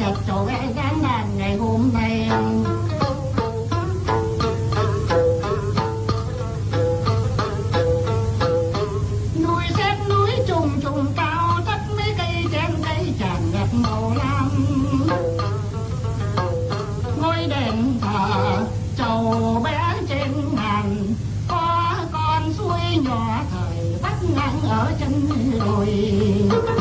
nhật chỗ cái cái đàn ngày hôm nay. Núi xếp núi trùng trùng cao tất mấy cây trên cây tràn ngập màu lam. Ngôi đền thờ chầu bé trên ngàn, có con suối nhỏ thời bắt ngang ở chân đồi.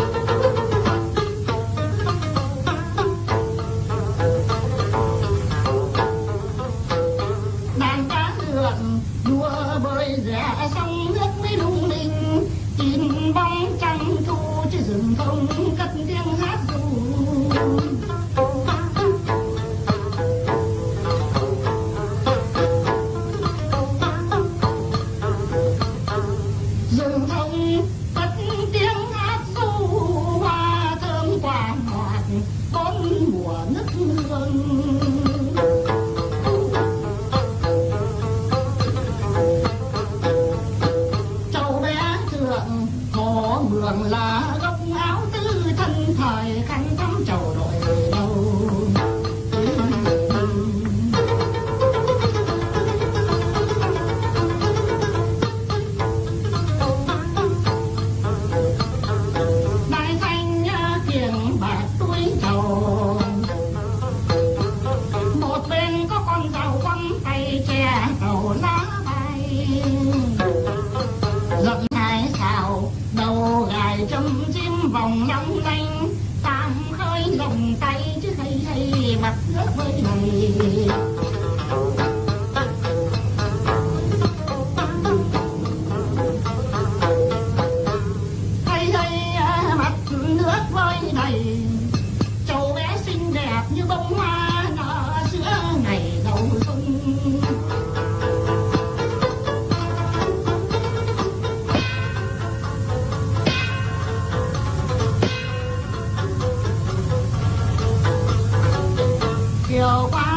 luận đua bơi giả sông nước mới lung linh tìm bóng trăng thu chứ rừng không cất tiếng hát ru rừng thông cất tiếng hát ru hoa thơm quả ngọt con mùa nước hương trời khăn trống trầu đội đâu đại thanh kiềng bạc túi trầu. Một bên có con rau quăng tay che cầu lá bay giận hai xào đầu gài châm chim vòng long lanh tay chứ hay hay à, mặt nước với này hay hay mặt nước với này go.